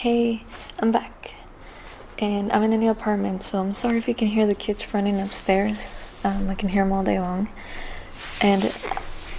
Hey, I'm back. And I'm in a new apartment, so I'm sorry if you can hear the kids running upstairs. Um, I can hear them all day long. And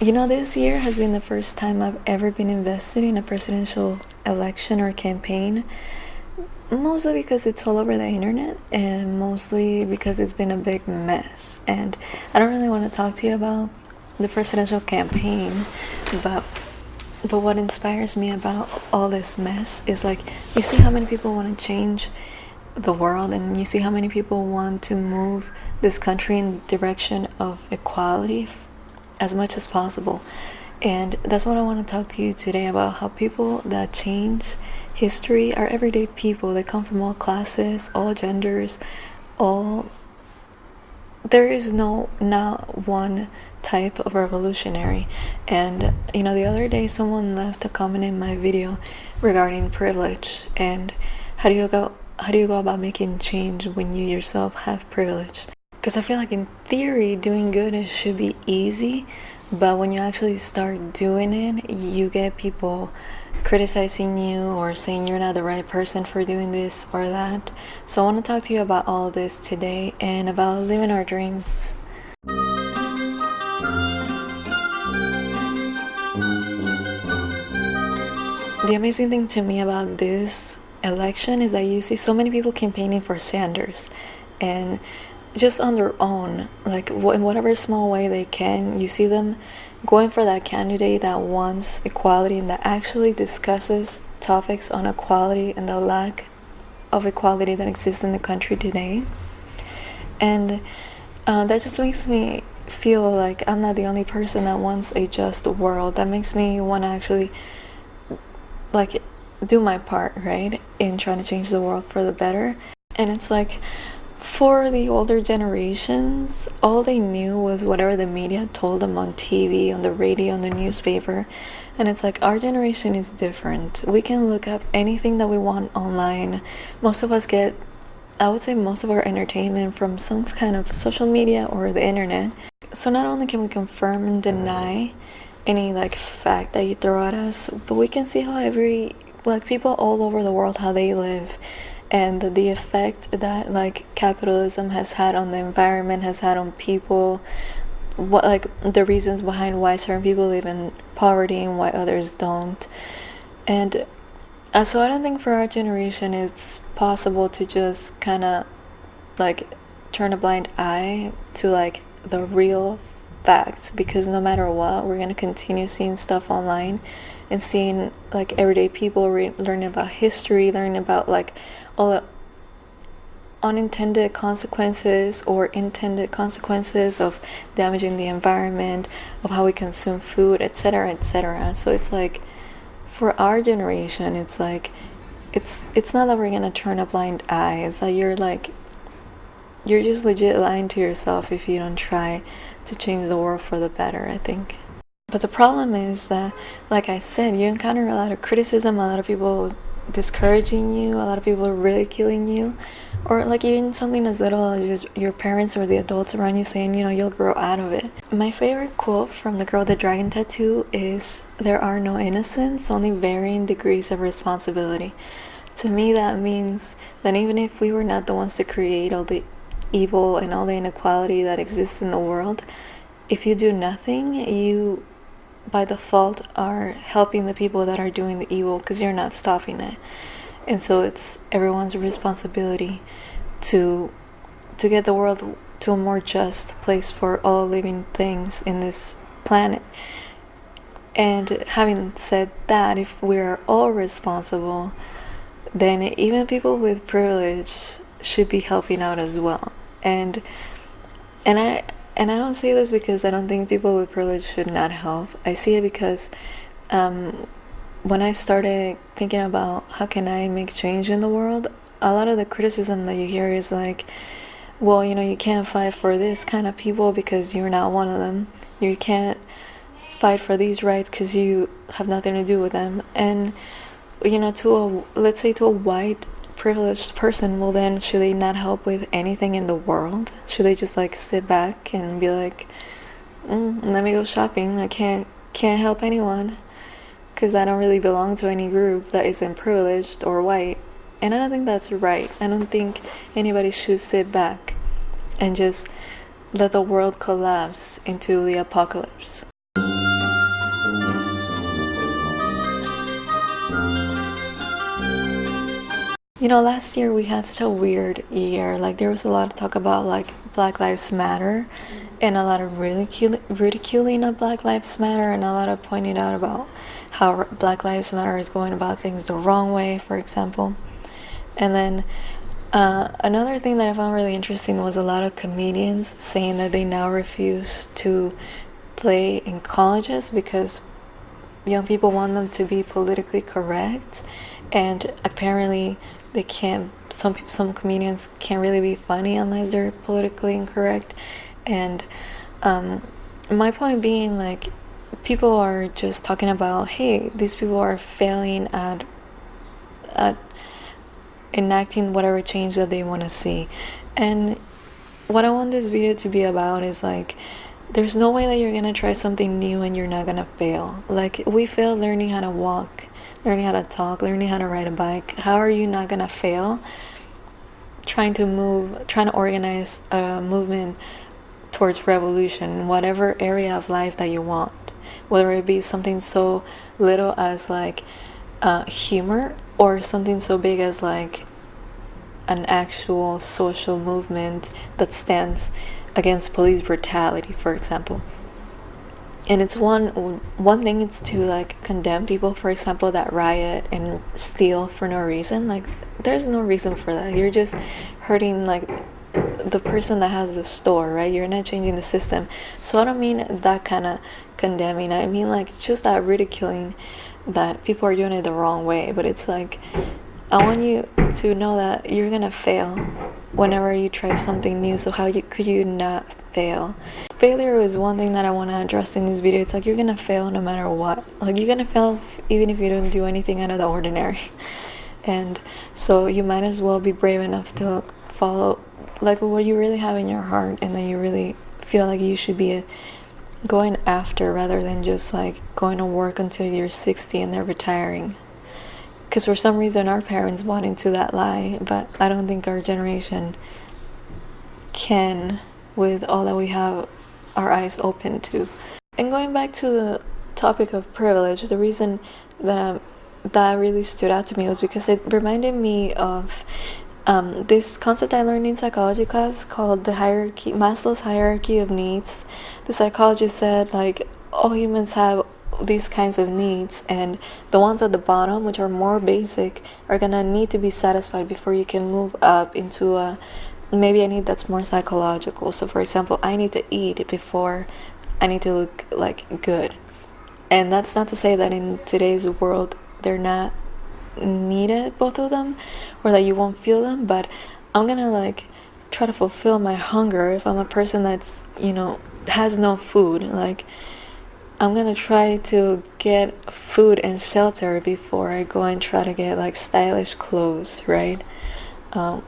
you know, this year has been the first time I've ever been invested in a presidential election or campaign. Mostly because it's all over the internet, and mostly because it's been a big mess. And I don't really want to talk to you about the presidential campaign, but but what inspires me about all this mess is like you see how many people want to change the world and you see how many people want to move this country in the direction of equality as much as possible. And that's what I want to talk to you today about how people that change history are everyday people. They come from all classes, all genders, all there is no not one type of revolutionary and you know the other day someone left a comment in my video regarding privilege and how do you go how do you go about making change when you yourself have privilege because i feel like in theory doing good should be easy but when you actually start doing it you get people criticizing you or saying you're not the right person for doing this or that. So, I want to talk to you about all of this today and about living our dreams. The amazing thing to me about this election is that you see so many people campaigning for Sanders and just on their own, like in whatever small way they can, you see them going for that candidate that wants equality and that actually discusses topics on equality and the lack of equality that exists in the country today. And uh, that just makes me feel like I'm not the only person that wants a just world. That makes me want to actually like do my part, right, in trying to change the world for the better. And it's like for the older generations, all they knew was whatever the media told them on TV, on the radio, on the newspaper. And it's like our generation is different. We can look up anything that we want online. Most of us get, I would say, most of our entertainment from some kind of social media or the internet. So not only can we confirm and deny any like fact that you throw at us, but we can see how every like people all over the world how they live and the effect that like capitalism has had on the environment has had on people what like the reasons behind why certain people live in poverty and why others don't. And uh, so i don't think for our generation it's possible to just kind of like turn a blind eye to like the real facts because no matter what we're going to continue seeing stuff online and seeing like everyday people re- learning about history learning about like all the unintended consequences or intended consequences of damaging the environment of how we consume food etc etc so it's like for our generation it's like it's it's not that we're gonna turn a blind eye. It's that you're like you're just legit lying to yourself if you don't try to change the world for the better i think but the problem is that like i said you encounter a lot of criticism a lot of people discouraging you, a lot of people ridiculing you, or like even something as little as your parents or the adults around you saying, you know, you'll grow out of it. My favorite quote from the girl with the dragon tattoo is There are no innocents, only varying degrees of responsibility. To me, that means that even if we were not the ones to create all the evil and all the inequality that exists in the world, if you do nothing, you by default are helping the people that are doing the evil because you're not stopping it. And so it's everyone's responsibility to to get the world to a more just place for all living things in this planet. And having said that if we're all responsible then even people with privilege should be helping out as well and and i and I don't say this because I don't think people with privilege should not help. I see it because um, when I started thinking about how can I make change in the world, a lot of the criticism that you hear is like, well, you know, you can't fight for this kind of people because you're not one of them. You can't fight for these rights because you have nothing to do with them. And you know, to a let's say to a white privileged person, well then should they not help with anything in the world? Should they just like sit back and be like, mm, let me go shopping? I can't can't help anyone. because I don't really belong to any group that isn't privileged or white. And I don't think that's right. I don't think anybody should sit back and just let the world collapse into the apocalypse. You know, last year we had such a weird year. Like, there was a lot of talk about like Black Lives Matter and a lot of ridicul- ridiculing of Black Lives Matter and a lot of pointing out about how Black Lives Matter is going about things the wrong way, for example. And then uh, another thing that I found really interesting was a lot of comedians saying that they now refuse to play in colleges because young people want them to be politically correct, and apparently they can't. Some some comedians can't really be funny unless they're politically incorrect, and um, my point being like people are just talking about hey these people are failing at at enacting whatever change that they want to see. And what i want this video to be about is like there's no way that you're gonna try something new and you're not gonna fail. Like we failed learning how to walk learning how to talk learning how to ride a bike how are you not gonna fail trying to move trying to organize a movement towards revolution whatever area of life that you want? Whether it be something so little as like uh, humor or something so big as like an actual social movement that stands against police brutality for example and it's one one thing it's to like condemn people for example that riot and steal for no reason. Like there's no reason for that. You're just hurting like the person that has the store right? You're not changing the system. So i don't mean that kind of condemning. I mean like just that ridiculing that people are doing it the wrong way. But it's like i want you to know that you're gonna fail whenever you try something new. So how you, could you not fail. Failure is one thing that i want to address in this video. It's like you're gonna fail no matter what. Like you're gonna fail even if you don't do anything out of the ordinary. And so you might as well be brave enough to follow like what you really have in your heart and that you really feel like you should be uh, going after rather than just like going to work until you're 60 and they're retiring. Because for some reason our parents bought into that lie, but I don't think our generation can with all that we have our eyes open to. And going back to the topic of privilege, the reason that um, that really stood out to me was because it reminded me of um, this concept I learned in psychology class called the hierarchy, Maslow's hierarchy of needs. The psychologist said like all humans have these kinds of needs and the ones at the bottom which are more basic are gonna need to be satisfied before you can move up into a maybe I need that's more psychological. So for example i need to eat before i need to look like good. And that's not to say that in today's world they're not needed both of them or that you won't feel them but i'm gonna like try to fulfill my hunger. If i'm a person that's you know has no food like i'm gonna try to get food and shelter before i go and try to get like stylish clothes right? Um,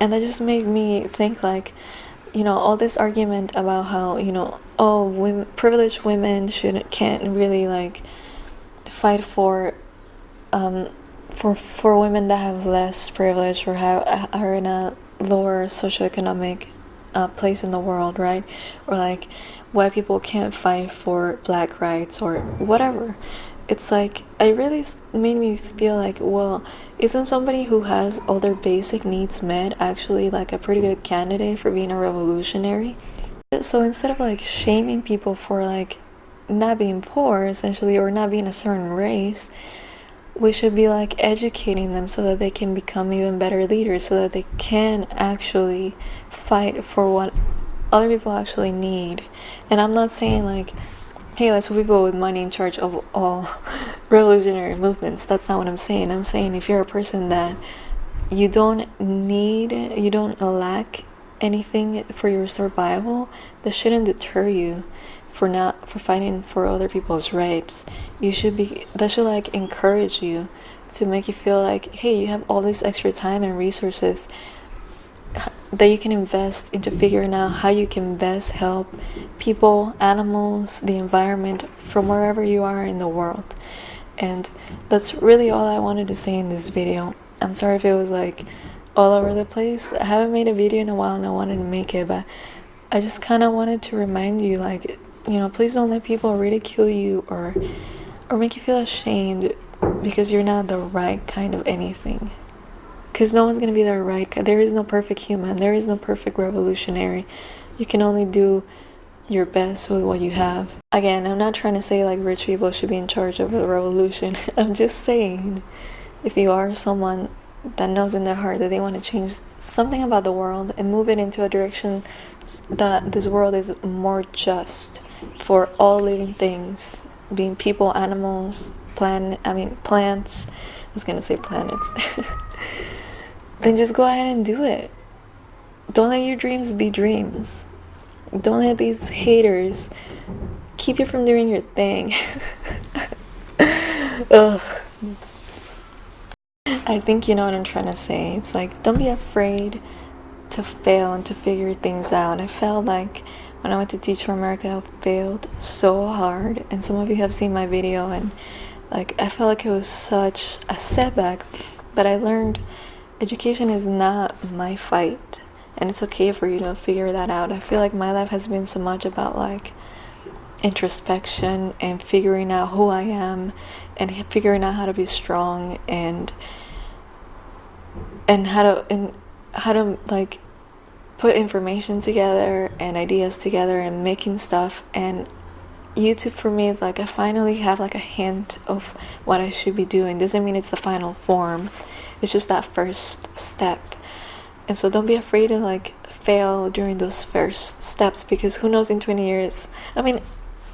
and that just made me think like you know all this argument about how you know oh women, privileged women shouldn't can't really like fight for um, for for women that have less privilege or have are in a lower socioeconomic uh, place in the world, right? Or like white people can't fight for black rights or whatever. It's like it really made me feel like, well, isn't somebody who has all their basic needs met actually like a pretty good candidate for being a revolutionary? So instead of like shaming people for like not being poor essentially or not being a certain race we should be like educating them so that they can become even better leaders so that they can actually fight for what other people actually need and i'm not saying like let's put people with money in charge of all revolutionary movements. That's not what i'm saying. I'm saying if you're a person that you don't need you don't lack anything for your survival that shouldn't deter you for not for fighting for other people's rights. You should be that should like encourage you to make you feel like hey you have all this extra time and resources that you can invest into figuring out how you can best help people, animals, the environment from wherever you are in the world. And that's really all I wanted to say in this video. I'm sorry if it was like all over the place. I haven't made a video in a while and I wanted to make it, but I just kind of wanted to remind you like, you know, please don't let people ridicule you or or make you feel ashamed because you're not the right kind of anything because no one's going to be there right? There is no perfect human. There is no perfect revolutionary. You can only do your best with what you have. Again i'm not trying to say like rich people should be in charge of a revolution. I'm just saying if you are someone that knows in their heart that they want to change something about the world and move it into a direction that this world is more just for all living things being people animals plant i mean plants. I was gonna say planets then just go ahead and do it. Don't let your dreams be dreams. Don't let these haters keep you from doing your thing. Ugh. I think you know what I'm trying to say. It's like, don't be afraid to fail and to figure things out. I felt like when I went to Teach for America, I failed so hard. And some of you have seen my video, and like, I felt like it was such a setback. But I learned education is not my fight and it's okay for you to figure that out. I feel like my life has been so much about like introspection and figuring out who i am and figuring out how to be strong and and how to and how to like put information together and ideas together and making stuff. And youtube for me is like i finally have like a hint of what i should be doing. Doesn't mean it's the final form it's just that first step. And so don't be afraid to like fail during those first steps because who knows in 20 years i mean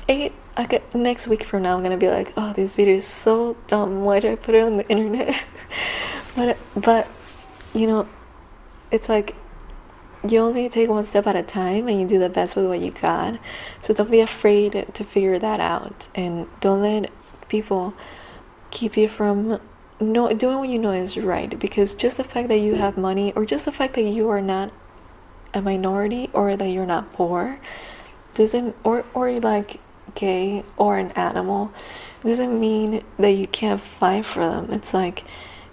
eight I next week from now i'm gonna be like oh this video is so dumb. Why did i put it on the internet? But but you know it's like you only take one step at a time and you do the best with what you got. So don't be afraid to figure that out and don't let people keep you from no doing what you know is right because just the fact that you have money or just the fact that you are not a minority or that you're not poor doesn't or or like gay or an animal doesn't mean that you can't fight for them. It's like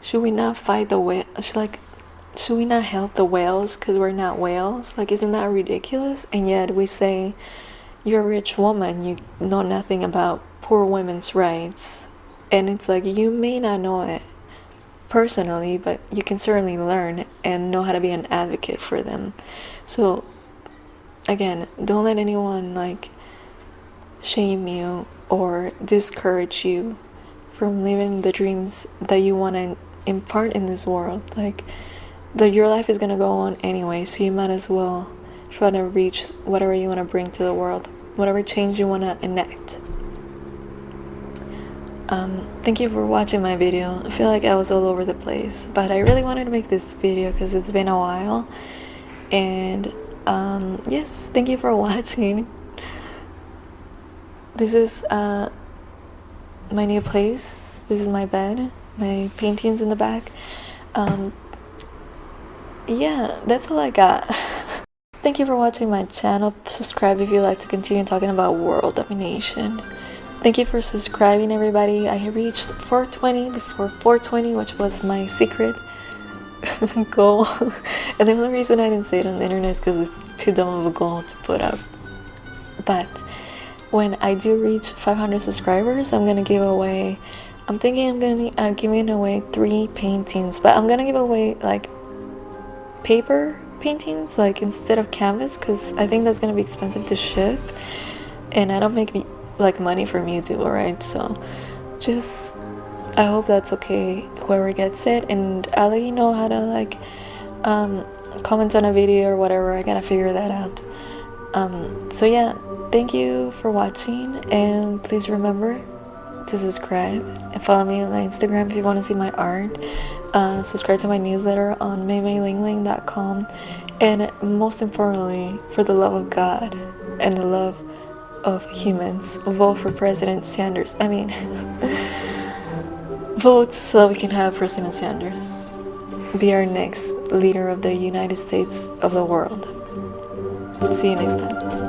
should we not fight the whale like should we not help the whales because we're not whales? Like isn't that ridiculous? And yet we say you're a rich woman you know nothing about poor women's rights and it's like you may not know it personally, but you can certainly learn and know how to be an advocate for them. So, again, don't let anyone like shame you or discourage you from living the dreams that you want to impart in this world. Like, the, your life is gonna go on anyway, so you might as well try to reach whatever you want to bring to the world, whatever change you want to enact. Um, thank you for watching my video. I feel like I was all over the place, but I really wanted to make this video because it's been a while. And um, yes, thank you for watching. This is uh, my new place. This is my bed. My paintings in the back. Um, yeah, that's all I got. Thank you for watching my channel. Subscribe if you'd like to continue talking about world domination. Thank you for subscribing, everybody. I reached 420 before 420, which was my secret goal. and the only reason I didn't say it on the internet is because it's too dumb of a goal to put up. But when I do reach 500 subscribers, I'm gonna give away. I'm thinking I'm gonna uh, giving away three paintings, but I'm gonna give away like paper paintings, like instead of canvas, because I think that's gonna be expensive to ship, and I don't make like money from YouTube, alright? So just I hope that's okay whoever gets it and I'll let you know how to like um, comment on a video or whatever. I gotta figure that out. Um, so yeah, thank you for watching and please remember to subscribe and follow me on my Instagram if you want to see my art. Uh, subscribe to my newsletter on maymayling.com and most importantly, for the love of God and the love of humans vote for President Sanders. I mean, vote so that we can have President Sanders. be our next leader of the United States of the world. See you next time.